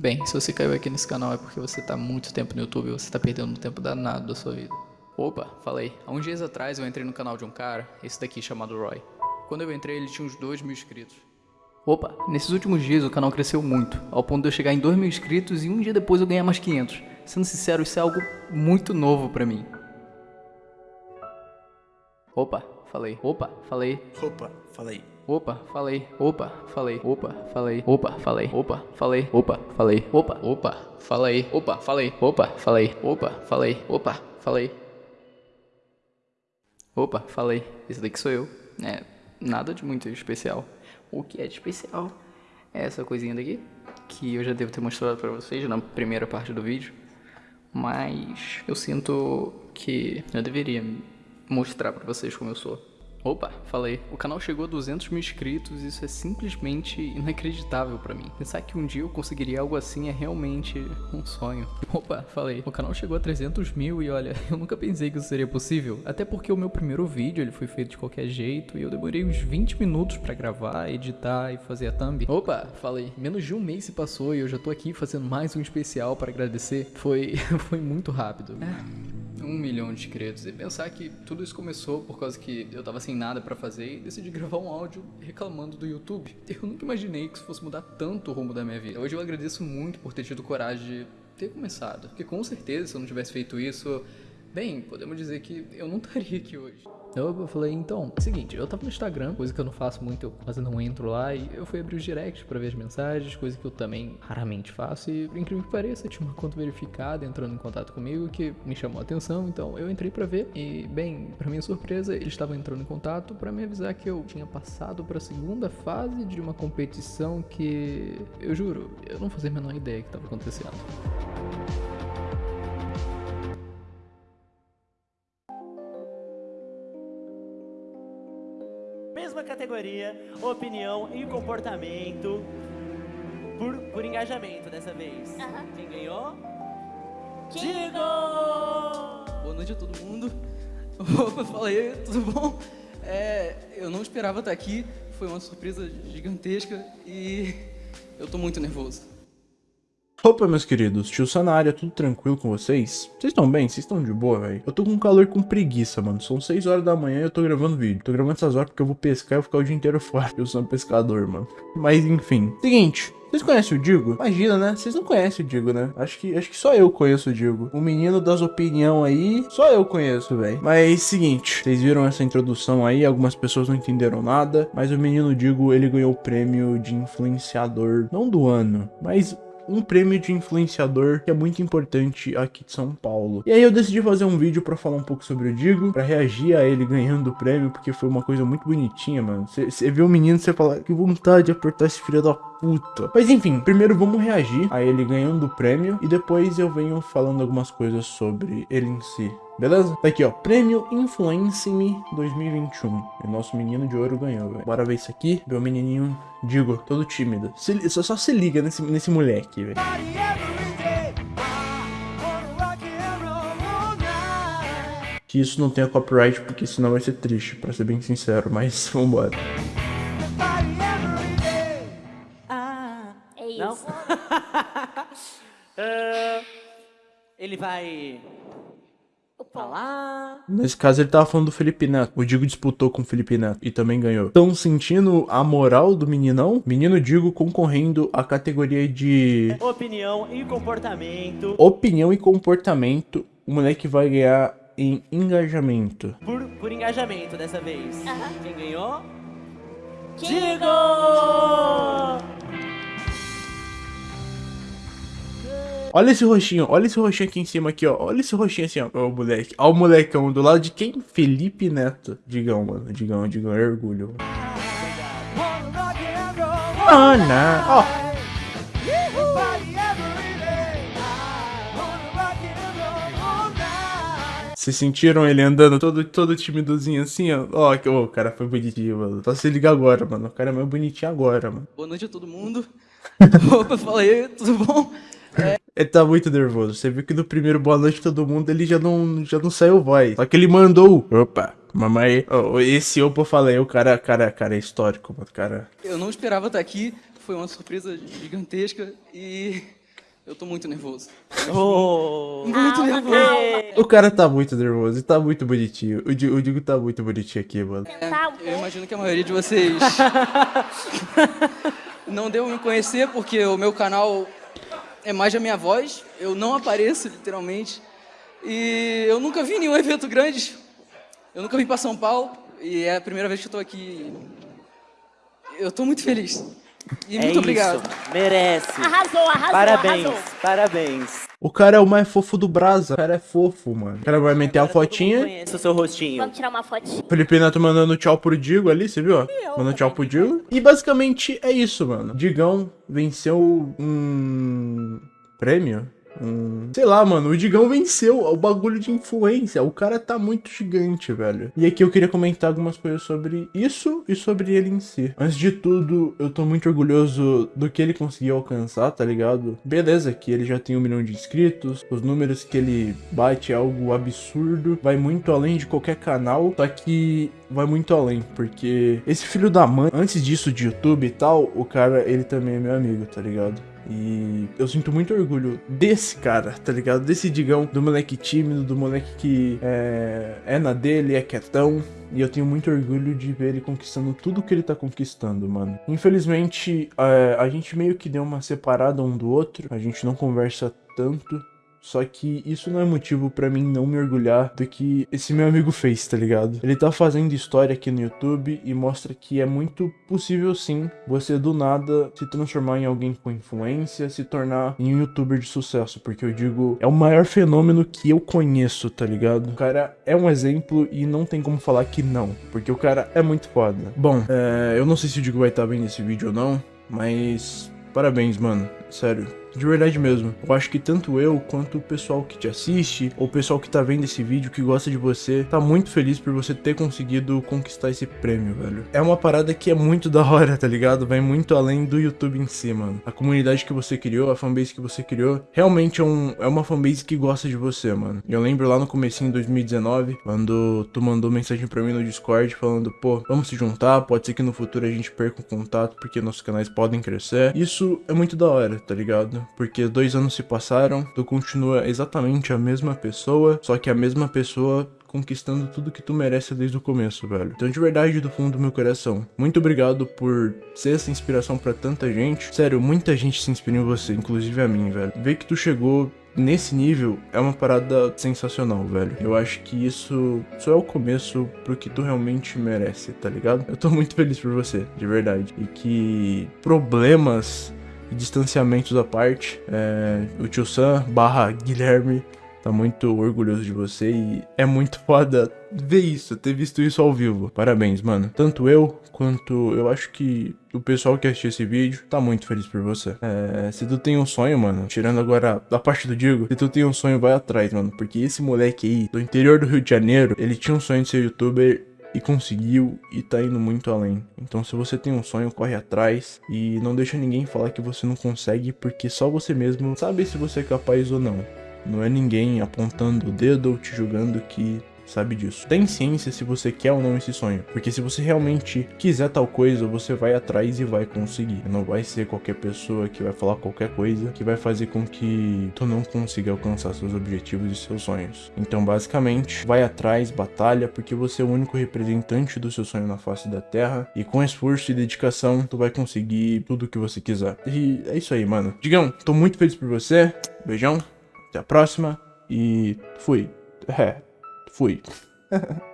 Bem, se você caiu aqui nesse canal é porque você tá muito tempo no YouTube e você tá perdendo um tempo danado da sua vida. Opa, falei. Há uns dias atrás eu entrei no canal de um cara, esse daqui chamado Roy. Quando eu entrei ele tinha uns 2 mil inscritos. Opa, nesses últimos dias o canal cresceu muito, ao ponto de eu chegar em 2 mil inscritos e um dia depois eu ganhar mais 500. Sendo sincero, isso é algo muito novo pra mim. Opa, falei. Opa, falei. Opa, falei. Opa, falei. Opa, falei. Opa, falei. Opa, falei. Opa, falei. Opa, falei. Opa, opa, falei. Opa, falei. Opa, falei. Opa, falei. Opa, falei. Opa, falei. Esse daqui sou eu. É, nada de muito especial. O que é de especial é essa coisinha daqui, que eu já devo ter mostrado pra vocês na primeira parte do vídeo. Mas eu sinto que eu deveria mostrar pra vocês como eu sou. Opa, falei. O canal chegou a 200 mil inscritos isso é simplesmente inacreditável pra mim. Pensar que um dia eu conseguiria algo assim é realmente um sonho. Opa, falei. O canal chegou a 300 mil e olha, eu nunca pensei que isso seria possível. Até porque o meu primeiro vídeo ele foi feito de qualquer jeito e eu demorei uns 20 minutos pra gravar, editar e fazer a thumb. Opa, falei. Menos de um mês se passou e eu já tô aqui fazendo mais um especial pra agradecer. Foi, foi muito rápido. É um milhão de inscritos. E pensar que tudo isso começou por causa que eu tava sem nada para fazer e decidi gravar um áudio reclamando do YouTube. Eu nunca imaginei que isso fosse mudar tanto o rumo da minha vida. Hoje eu agradeço muito por ter tido coragem de ter começado. Porque com certeza se eu não tivesse feito isso, bem, podemos dizer que eu não estaria aqui hoje. Eu falei, então, seguinte, eu tava no Instagram, coisa que eu não faço muito, eu quase não entro lá, e eu fui abrir os directs pra ver as mensagens, coisa que eu também raramente faço, e por incrível que pareça, tinha uma conta verificada entrando em contato comigo que me chamou a atenção, então eu entrei pra ver, e bem, pra minha surpresa, eles estavam entrando em contato pra me avisar que eu tinha passado pra segunda fase de uma competição que, eu juro, eu não fazia a menor ideia que tava acontecendo. Mesma categoria, opinião e comportamento por, por engajamento dessa vez. Quem ganhou? Digo! Boa noite a todo mundo. Opa, fala aí, tudo bom? É, eu não esperava estar aqui, foi uma surpresa gigantesca e eu tô muito nervoso. Opa, meus queridos, tio Sanária, tudo tranquilo com vocês? Vocês estão bem? Vocês estão de boa, velho? Eu tô com calor com preguiça, mano. São 6 horas da manhã e eu tô gravando vídeo. Tô gravando essas horas porque eu vou pescar e vou ficar o dia inteiro fora. Eu sou um pescador, mano. Mas enfim. Seguinte, vocês conhecem o Digo? Imagina, né? Vocês não conhecem o Digo, né? Acho que, acho que só eu conheço o Digo. O menino das opinião aí, só eu conheço, velho. Mas seguinte, vocês viram essa introdução aí, algumas pessoas não entenderam nada, mas o menino Digo, ele ganhou o prêmio de influenciador, não do ano, mas um prêmio de influenciador que é muito importante aqui de São Paulo. E aí eu decidi fazer um vídeo pra falar um pouco sobre o Digo, pra reagir a ele ganhando o prêmio, porque foi uma coisa muito bonitinha, mano. Você vê o menino você fala, que vontade de apertar esse filho da puta. Mas enfim, primeiro vamos reagir a ele ganhando o prêmio e depois eu venho falando algumas coisas sobre ele em si. Beleza? Tá aqui, ó. Prêmio Influence Me 2021. E nosso menino de ouro ganhou, velho. Bora ver isso aqui. O menininho, digo, todo tímido. Se, só, só se liga nesse, nesse moleque, velho. Que isso não tenha copyright, porque senão vai ser triste, pra ser bem sincero. Mas vambora. Ah, ele vai falar... Nesse caso ele tava falando do Felipe Neto. O Digo disputou com o Felipe Neto e também ganhou. Estão sentindo a moral do meninão? Menino Digo concorrendo à categoria de Opinião e comportamento opinião e comportamento. O moleque vai ganhar em engajamento. por, por engajamento dessa vez. Quem ganhou? Digo! Olha esse roxinho, olha esse roxinho aqui em cima aqui, ó. Olha esse roxinho assim, ó. Ó o moleque. Ó o molecão do lado de quem? Felipe Neto. Digão, mano. Digão, digão, é orgulho. Oh, não. Ó. Vocês sentiram ele andando todo, todo timidozinho assim, ó? Ó, ó, o cara foi bonitinho, mano. Só se liga agora, mano. O cara é mais bonitinho agora, mano. Boa noite a todo mundo. Opa, fala aí, tudo bom? Ele tá muito nervoso. Você viu que no primeiro boa noite todo mundo ele já não, já não saiu voz. Só que ele mandou. Opa, mamãe. Oh, esse opa eu falei, o cara, cara, cara é histórico, mano. Cara. Eu não esperava estar aqui, foi uma surpresa gigantesca e Eu tô muito nervoso. Oh. Muito nervoso. O cara tá muito nervoso e tá muito bonitinho. O o Digo tá muito bonitinho aqui, mano. Tá, Eu imagino que a maioria de vocês não deu me conhecer porque o meu canal é mais a minha voz. Eu não apareço, literalmente. E eu nunca vi nenhum evento grande. Eu nunca vim para São Paulo e é a primeira vez que eu tô aqui. Eu tô muito feliz. E É muito isso. obrigado. Merece. Arrasou, arrasou, Parabéns, arrasou. parabéns. O cara é o mais fofo do Brasa. O cara é fofo, mano. O cara vai meter a fotinha. Conhece o seu rostinho. Vamos tirar uma fotinha. Felipe Neto mandando tchau pro Digo ali, você viu? Mandando tchau pro Digo. E basicamente é isso, mano. Digão venceu um prêmio. Um... Sei lá, mano, o Digão venceu o bagulho de influência. O cara tá muito gigante, velho. E aqui eu queria comentar algumas coisas sobre isso e sobre ele em si. Antes de tudo, eu tô muito orgulhoso do que ele conseguiu alcançar, tá ligado? Beleza, que ele já tem um milhão de inscritos, os números que ele bate é algo absurdo, vai muito além de qualquer canal, só que vai muito além, porque esse filho da mãe, antes disso de YouTube e tal, o cara, ele também é meu amigo, tá ligado? E eu sinto muito orgulho desse cara, tá ligado? Desse digão, do moleque tímido, do moleque que é, é na dele, é quietão. E eu tenho muito orgulho de ver ele conquistando tudo que ele tá conquistando, mano. Infelizmente, é, a gente meio que deu uma separada um do outro, a gente não conversa tanto. Só que isso não é motivo pra mim não me orgulhar do que esse meu amigo fez, tá ligado? Ele tá fazendo história aqui no YouTube e mostra que é muito possível sim você do nada se transformar em alguém com influência, se tornar em um youtuber de sucesso, porque eu digo, é o maior fenômeno que eu conheço, tá ligado? O cara é um exemplo e não tem como falar que não, porque o cara é muito foda. Bom, é, eu não sei se o Digo vai estar vendo esse vídeo ou não, mas parabéns, mano, sério. De verdade mesmo. Eu acho que tanto eu quanto o pessoal que te assiste, ou o pessoal que tá vendo esse vídeo, que gosta de você, tá muito feliz por você ter conseguido conquistar esse prêmio, velho. É uma parada que é muito da hora, tá ligado? Vai muito além do YouTube em si, mano. A comunidade que você criou, a fanbase que você criou, realmente é, um, é uma fanbase que gosta de você, mano. Eu lembro lá no comecinho de 2019, quando tu mandou mensagem pra mim no Discord falando, pô, vamos se juntar, pode ser que no futuro a gente perca o contato, porque nossos canais podem crescer. Isso é muito da hora, tá ligado? Porque dois anos se passaram, tu continua exatamente a mesma pessoa, só que a mesma pessoa conquistando tudo que tu merece desde o começo, velho. Então, de verdade, do fundo do meu coração, muito obrigado por ser essa inspiração pra tanta gente. Sério, muita gente se inspira em você, inclusive a mim, velho. Ver que tu chegou nesse nível é uma parada sensacional, velho. Eu acho que isso só é o começo pro que tu realmente merece, tá ligado? Eu tô muito feliz por você, de verdade. E que problemas e distanciamentos à parte, é, o tio Sam barra Guilherme tá muito orgulhoso de você e é muito foda ver isso, ter visto isso ao vivo. Parabéns, mano. Tanto eu quanto eu acho que o pessoal que assistiu esse vídeo tá muito feliz por você. É, se tu tem um sonho, mano, tirando agora a parte do Digo, se tu tem um sonho, vai atrás, mano, porque esse moleque aí, do interior do Rio de Janeiro, ele tinha um sonho de ser youtuber e conseguiu e tá indo muito além. Então, se você tem um sonho, corre atrás e não deixa ninguém falar que você não consegue, porque só você mesmo sabe se você é capaz ou não. Não é ninguém apontando o dedo ou te julgando que sabe disso. Tem ciência se você quer ou não esse sonho, porque se você realmente quiser tal coisa, você vai atrás e vai conseguir. Não vai ser qualquer pessoa que vai falar qualquer coisa que vai fazer com que tu não consiga alcançar seus objetivos e seus sonhos. Então, basicamente, vai atrás, batalha, porque você é o único representante do seu sonho na face da Terra e com esforço e dedicação, tu vai conseguir tudo o que você quiser. E é isso aí, mano. Digão, tô muito feliz por você. Beijão. Até a próxima. E fui. É, fui.